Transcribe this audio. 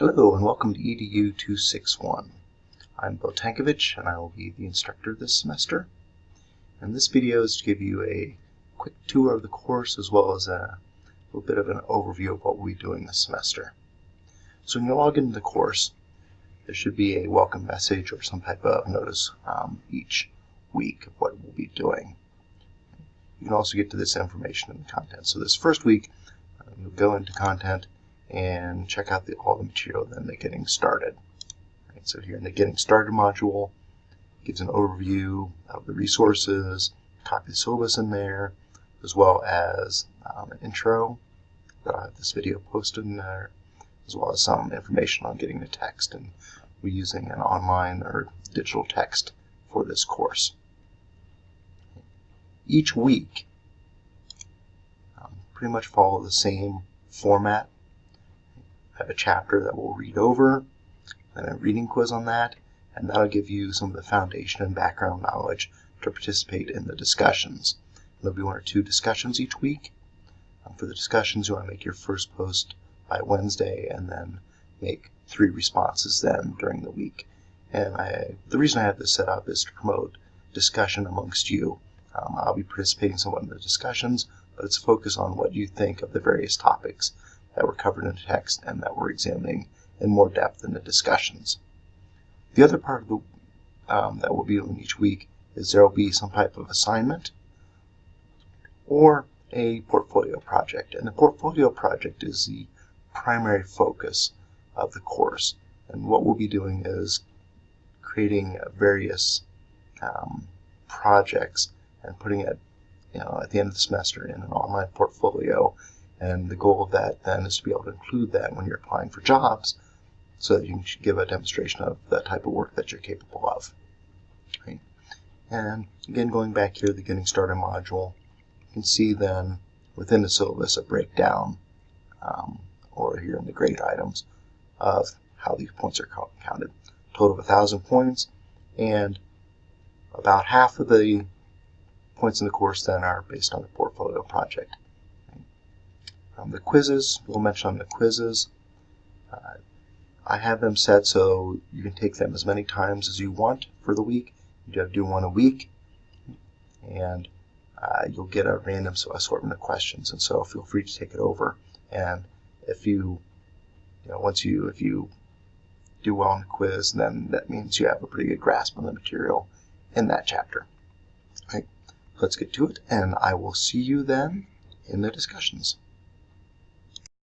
Hello and welcome to EDU 261. I'm Bill Tankovich and I will be the instructor this semester. And this video is to give you a quick tour of the course as well as a little bit of an overview of what we'll be doing this semester. So when you log into the course, there should be a welcome message or some type of notice um, each week of what we'll be doing. You can also get to this information in the content. So this first week, uh, you'll go into content and check out the, all the material then the getting started. Right, so here in the getting started module, it gives an overview of the resources, copy the syllabus in there, as well as um, an intro that I have this video posted in there, as well as some information on getting the text and we're using an online or digital text for this course. Each week, um, pretty much follow the same format have a chapter that we'll read over, and a reading quiz on that, and that'll give you some of the foundation and background knowledge to participate in the discussions. There'll be one or two discussions each week. Um, for the discussions, you want to make your first post by Wednesday and then make three responses then during the week. And I, the reason I have this set up is to promote discussion amongst you. Um, I'll be participating somewhat in the discussions, but it's focused on what you think of the various topics that were covered in the text and that we're examining in more depth in the discussions. The other part of the um, that we'll be doing each week is there will be some type of assignment or a portfolio project. And the portfolio project is the primary focus of the course. And what we'll be doing is creating various um, projects and putting it you know, at the end of the semester in an online portfolio and the goal of that then is to be able to include that when you're applying for jobs so that you can give a demonstration of the type of work that you're capable of. Right? And again, going back here, to the Getting Started module, you can see then within the syllabus a breakdown, um, or here in the grade items, of how these points are counted. Total of 1,000 points, and about half of the points in the course then are based on the portfolio project. Um, the quizzes, we'll mention on the quizzes. Uh, I have them set so you can take them as many times as you want for the week. You do have to do one a week, and uh, you'll get a random assortment of questions. And so feel free to take it over. And if you, you know, once you, if you do well on the quiz, then that means you have a pretty good grasp on the material in that chapter. All right, let's get to it, and I will see you then in the discussions.